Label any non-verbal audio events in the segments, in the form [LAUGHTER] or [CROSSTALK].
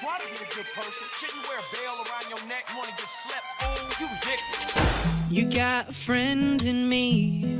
try to be a good person. Shouldn't wear a bell around your neck. Wanna get slept? You ridiculous. You got a friend in me.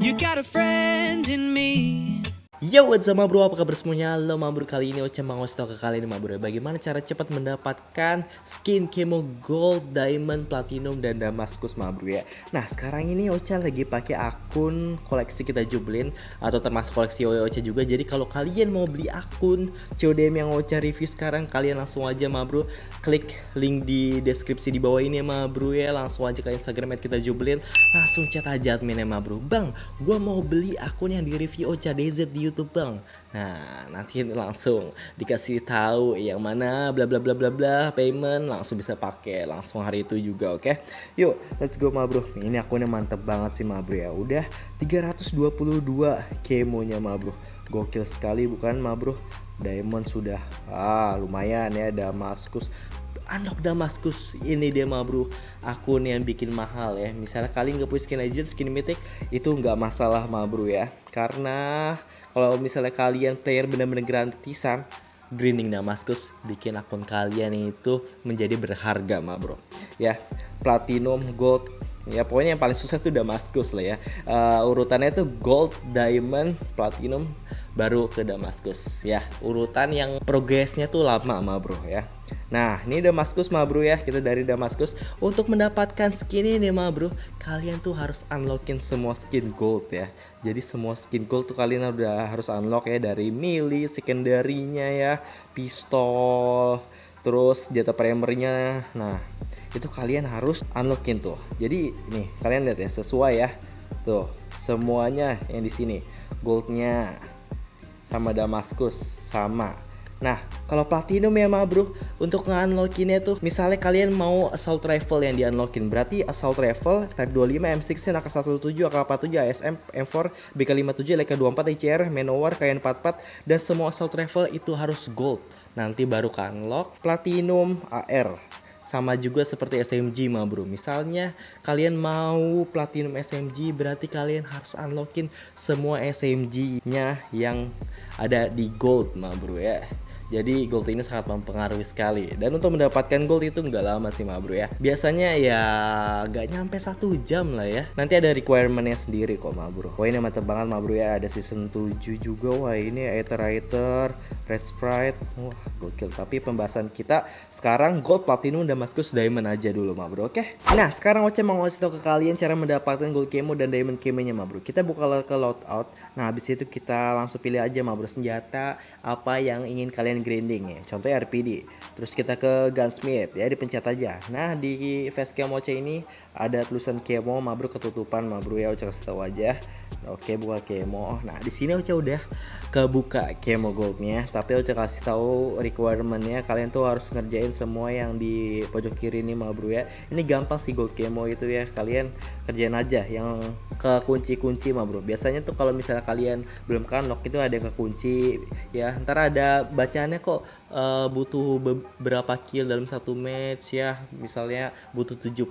You got a friend in me. Yo what's up bro, apa kabar semuanya? Halo ma bro, kali ini Ocha mau ngasih tau ke kalian ma bro Bagaimana cara cepat mendapatkan skin Kemo Gold, Diamond, Platinum, dan Damaskus ma bro ya? Nah sekarang ini Ocha lagi pakai akun koleksi kita jublin Atau termasuk koleksi Ocha juga. Jadi kalau kalian mau beli akun CODM yang Ocha review sekarang Kalian langsung aja ma bro Klik link di deskripsi di bawah ini ma bro ya. Langsung aja ke Instagram kita jublin. Langsung chat aja adminnya bro Bang, gua mau beli akun yang di review Ocha DZ di YouTube bang. Nah nanti langsung dikasih tahu yang mana bla bla bla bla bla payment langsung bisa pakai langsung hari itu juga oke? Okay? yuk let's go ma bro. Ini akunnya mantep banget sih ma bro ya. Udah 322 kemonya ma bro. Gokil sekali bukan ma bro? Diamond sudah. Ah lumayan ya Damaskus unlock Damaskus ini dia mah bro. Akun yang bikin mahal ya. Misalnya kalian nggak punya skin legend skin mythic itu nggak masalah mah bro ya. Karena kalau misalnya kalian player bener-bener gratisan grinding Damaskus bikin akun kalian itu menjadi berharga mah bro. Ya platinum gold ya pokoknya yang paling susah tuh Damaskus lah ya. Uh, urutannya tuh gold diamond platinum baru ke Damaskus ya urutan yang progresnya tuh lama mah bro ya. Nah ini Damaskus mah bro ya. Kita dari Damaskus Untuk mendapatkan skin ini mah bro Kalian tuh harus unlockin semua skin gold ya. Jadi semua skin gold tuh kalian udah harus unlock ya. Dari melee, secondary-nya ya Pistol Terus jatah primernya. Nah itu kalian harus unlockin tuh. Jadi nih kalian lihat ya sesuai ya. Tuh semuanya yang di sini. Goldnya sama Damaskus sama. Nah, kalau platinum ya ma bro, untuk nge-unlockinnya tuh misalnya kalian mau assault rifle yang di-unlockin, berarti assault rifle type 25, M16, AK-17, AK-47, ASM, M4, BK-57, LK-24, ICR, Manowar, KN-44 dan semua assault rifle itu harus gold. Nanti baru ke unlock platinum AR sama juga seperti SMG mah bro. Misalnya kalian mau platinum SMG berarti kalian harus unlockin semua SMG nya yang ada di gold mah bro ya jadi gold ini sangat mempengaruhi sekali. Dan untuk mendapatkan gold itu nggak lama sih ma bro ya. Biasanya ya nggak nyampe satu jam lah ya. Nanti ada requirementnya sendiri kok ma bro. Wah ini mantep banget ma bro ya. Ada season 7 juga. Wah ini Aether Red Sprite. Wah gokil. Tapi pembahasan kita sekarang gold, platinum, damascus, diamond aja dulu ma bro. Oke. Nah sekarang Oce mau ngasih tau ke kalian cara mendapatkan gold kemo dan diamond kemonya ma bro. Kita buka ke loadout. Nah habis itu kita langsung pilih aja ma bro senjata apa yang ingin kalian grinding ya. Contohnya RPD terus kita ke gunsmith ya dipencet aja. Nah di facecam Oce ini ada tulisan kemo mabruk ketutupan. Mabruk ya Oce kasih tahu aja oke buka kemo. Nah di sini Oce udah kebuka kemo goldnya. Tapi Oce kasih tahu requirementnya. Kalian tuh harus ngerjain semua yang di pojok kiri ini bro ya. Ini gampang sih gold kemo itu ya. Kalian kerjain aja yang ke kunci-kunci bro biasanya tuh kalau misalnya kalian belum kan lock itu ada yang ke kunci ya. Ntar ada bacaannya kok uh, butuh beberapa kill dalam satu match ya. Misalnya butuh 75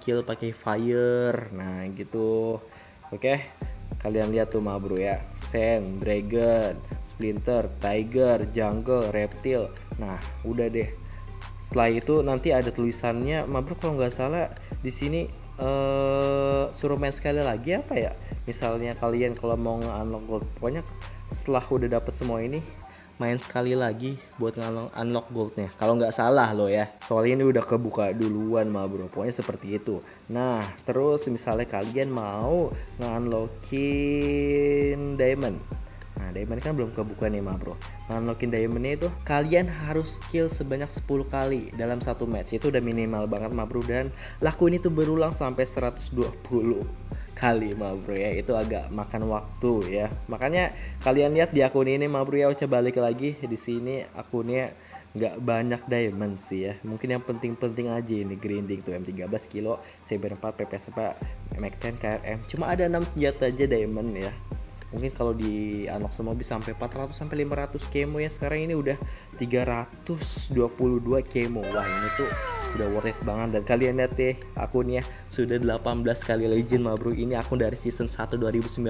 kill pakai fire. Nah gitu. Oke? okay? Kalian lihat tuh mah bro ya. Sand, Dragon, Splinter, Tiger, Jungle, Reptil. Nah udah deh. Setelah itu nanti ada tulisannya. Mah bro kalau nggak salah di sini uh, suruh main sekali lagi apa ya? Misalnya kalian kalau mau unlock gold pokoknya setelah udah dapet semua ini main sekali lagi buat unlock goldnya kalau nggak salah lo ya soalnya ini udah kebuka duluan mah bro pokoknya seperti itu nah terus misalnya kalian mau nge-unlockin diamond Nah, diamond kan belum kebuka nih, mah bro. Unlockin diamondnya itu kalian harus kill sebanyak 10 kali dalam satu match. Itu udah minimal banget, mah bro. Dan lakuin itu berulang sampai 120 kali ma bro ya. Itu agak makan waktu ya. Makanya kalian lihat di akun ini ma bro ya. Coba balik lagi di sini akunnya nggak banyak diamond sih ya. Mungkin yang penting-penting aja ini grinding tuh M13 kilo Saber 4 PPS 4 M10 KRM cuma ada 6 senjata aja diamond ya. Mungkin kalau di unlock semua bisa sampai 400 sampai 500 kemo ya. Sekarang ini udah 322 kemo. Wah ini tuh udah worth it banget. Dan kalian lihat deh akunnya sudah 18 kali legend mah bro. Ini akun dari season 1 2019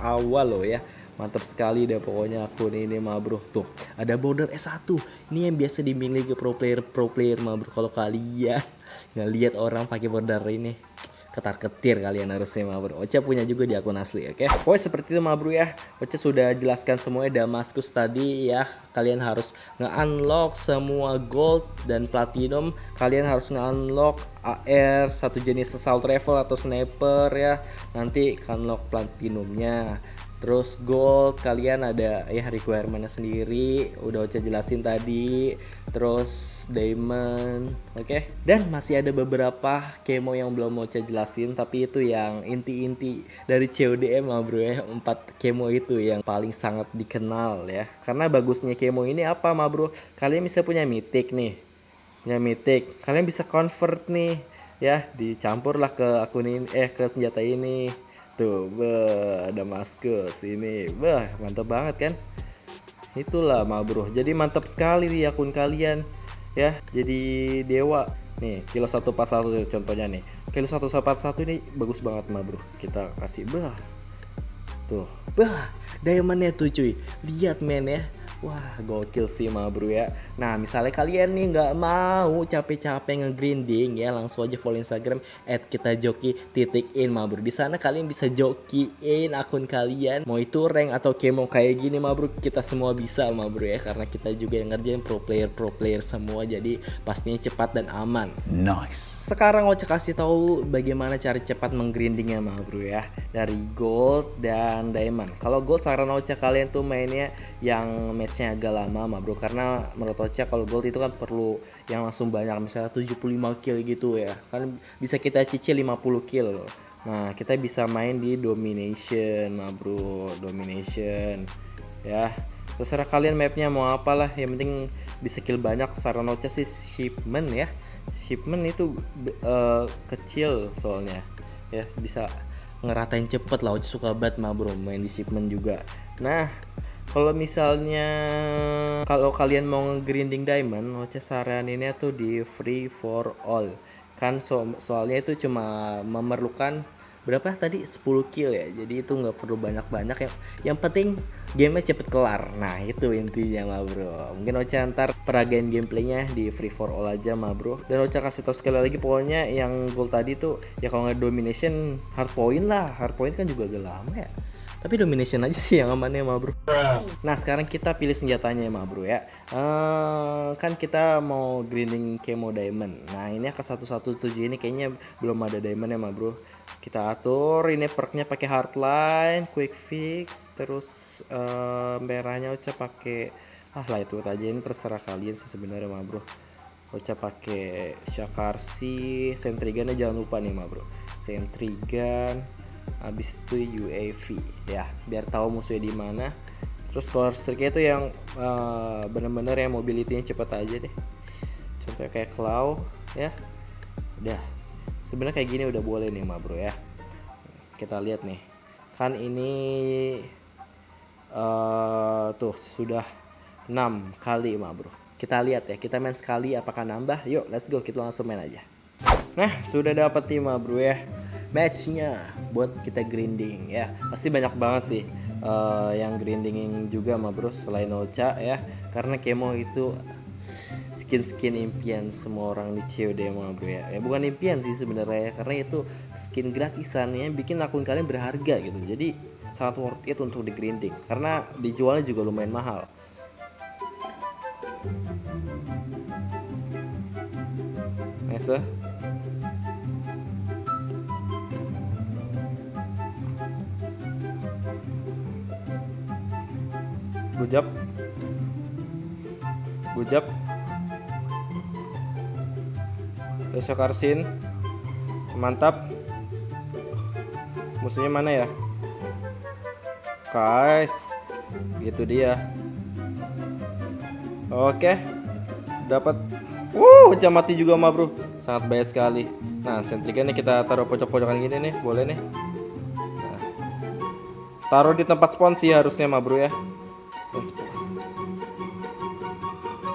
awal loh ya. Mantap sekali deh pokoknya akun ini mah bro. Tuh ada border S1 Ini yang biasa dimiliki pro player pro player mah bro. Kalau kalian [LAUGHS] ngeliat orang pakai border ini ketar ketir kalian harusnya mah bro Ocha punya juga di akun asli oke? Okay? Pokoknya seperti itu mah bro ya. Ocha sudah jelaskan semuanya. Damaskus tadi ya. Kalian harus nge-unlock semua gold dan platinum. Kalian harus nge-unlock AR satu jenis assault rifle atau sniper ya. Nanti unlock platinumnya Terus gold kalian ada ya requirementnya sendiri udah Ocha jelasin tadi. Terus diamond, oke. Okay? Dan masih ada beberapa kemo yang belum Ocha jelasin tapi itu yang inti-inti dari CODM lah bro ya. Empat kemo itu yang paling sangat dikenal ya. Karena bagusnya kemo ini apa mah bro? Kalian bisa punya mythic nih. Punya mythic. Kalian bisa convert nih ya dicampurlah ke akun ini eh ke senjata ini Tuh, bah, Damaskus ini. Wah, mantap banget kan? Itulah ma bro. Jadi mantap sekali di akun kalian ya. Jadi dewa. Nih, kilo 141 contohnya nih. Kilo 141 ini bagus banget ma bro. Kita kasih bah. Tuh, bah. Diamondnya tuh cuy. Lihat men ya Wah gokil sih ma bro ya. Nah misalnya kalian nih nggak mau capek-capek nge-grinding ya Langsung aja follow Instagram at kita joki titik in ma bro. Di sana kalian bisa jokiin akun kalian Mau itu rank atau kemo kayak gini ma bro. Kita semua bisa ma bro ya Karena kita juga yang ngerjain pro player pro player semua. Jadi pastinya cepat dan aman. Nice sekarang Ocha kasih tahu bagaimana cara cepat menggrindingnya mah bro ya. Dari gold dan diamond. Kalau gold saran Ocha kalian tuh mainnya yang matchnya agak lama mah bro. Karena menurut Ocha kalau gold itu kan perlu yang langsung banyak misalnya 75 kill gitu ya. Kan bisa kita cicil 50 kill. Nah kita bisa main di domination mah bro. Domination ya. Terserah kalian mapnya mau apalah. Yang penting bisa kill banyak. Saran Ocha sih shipment ya shipment itu uh, kecil soalnya. Ya bisa ngeratain cepet lah. Suka banget mah bro main di shipment juga. Nah kalau misalnya kalau kalian mau grinding diamond Ocha ini tuh di free for all. Kan so soalnya itu cuma memerlukan berapa? Tadi 10 kill ya? Jadi itu nggak perlu banyak-banyak yang yang penting gamenya cepet kelar. Nah itu intinya mah bro. Mungkin Ocha ntar peragain gameplaynya di free for all aja mah bro. Dan Ocha kasih tau sekali lagi pokoknya yang gold tadi tuh ya kalau nggak domination hard point lah. Hard point kan juga agak lama ya tapi domination aja sih yang amannya mah bro. Nah sekarang kita pilih senjatanya mah bro ya. Uh, kan kita mau grinding chemo diamond. Nah ini ke 117 ini kayaknya belum ada diamond ya mah bro. Kita atur ini perknya pakai hardline quick fix terus uh, merahnya ucap pakai ah lah itu aja. Ini terserah kalian sih sebenarnya mah bro. Ucap pakai shakarsi sentrigannya jangan lupa nih mah bro. Sentrigan habis itu UAV ya. Biar tahu musuhnya di mana. Terus power streak itu yang uh, bener-bener ya mobility-nya cepet aja deh. Contohnya kayak claw ya. Udah. Sebenarnya kayak gini udah boleh nih ma bro ya. Kita lihat nih. Kan ini uh, tuh sudah 6 kali ma bro. Kita lihat ya. Kita main sekali apakah nambah? Yuk let's go. Kita langsung main aja. Nah sudah dapat tim ma bro ya matchnya buat kita grinding ya. Pasti banyak banget sih uh, yang grinding juga mah bro selain Ocha ya. Karena kemo itu skin-skin impian semua orang di COD mah bro ya. ya bukan impian sih sebenarnya ya. Karena itu skin gratisan yang bikin akun kalian berharga gitu. Jadi sangat worth it untuk di grinding karena dijualnya juga lumayan mahal. Nice Gujap. Gujap. Besok Arsin. Mantap. Musuhnya mana ya? Guys. Gitu dia. Oke. Dapat. Wuh, uh, mati juga mah, Bro. Sangat baik sekali. Nah, sentrikannya kita taruh pojok-pojokan gini nih, boleh nih. Nah. Taruh di tempat spawn sih harusnya mah, Bro ya.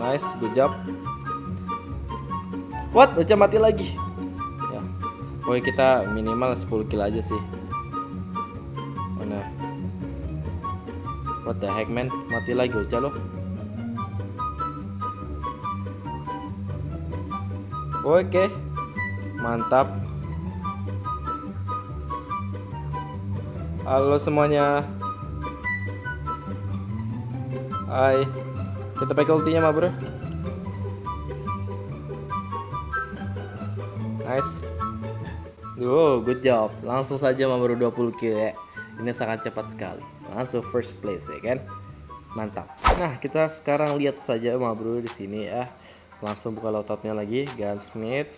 Nice, good job. What? Uca mati lagi. Ya. Pokoknya kita minimal 10 kill aja sih. Mana? What the heck man? Mati lagi Ocha lo. Oke. Mantap. Halo semuanya. Hai. Kita pakai ultinya mah, Bro. Nice. Wow, good job. Langsung saja memburu 20 kill ya. Ini sangat cepat sekali. Langsung first place ya kan. Mantap. Nah, kita sekarang lihat saja ma bro di sini ya. Langsung buka loadoutnya lagi, gunsmith.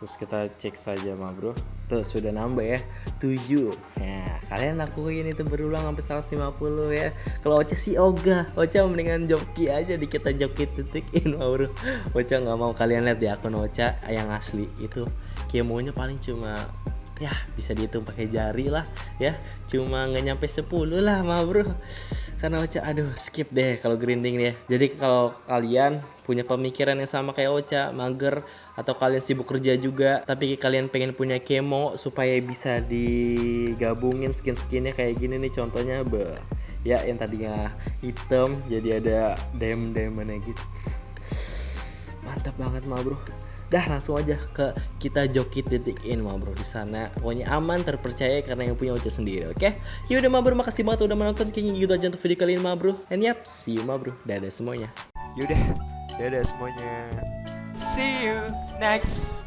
Terus kita cek saja ma bro. Tuh sudah nambah ya, 7. Nah, kalian lakuin itu berulang sampai 150 ya. Kalau Ocha sih ogah, Ocha mendingan joki aja di kita joki titikin ma bro. Ocha nggak mau kalian lihat di akun Ocha yang asli itu kemonya paling cuma ya bisa dihitung pakai jari lah ya cuma nggak nyampe 10 lah mah bro karena Ocha aduh skip deh kalau grinding ya. Jadi kalau kalian punya pemikiran yang sama kayak Ocha mager atau kalian sibuk kerja juga tapi kalian pengen punya kemo supaya bisa digabungin skin-skinnya kayak gini nih contohnya be ya yang tadinya hitam jadi ada diamond diamondnya gitu. Mantap banget mah bro dah langsung aja ke kita joki titik in mah bro di sana. Pokoknya aman terpercaya karena yang punya Ocha sendiri oke? Okay? yaudah mah bro makasih banget udah menonton. Kayaknya gitu aja untuk video kali ini mah bro and yap see you mah bro dadah semuanya. Yaudah, dadah semuanya. See you next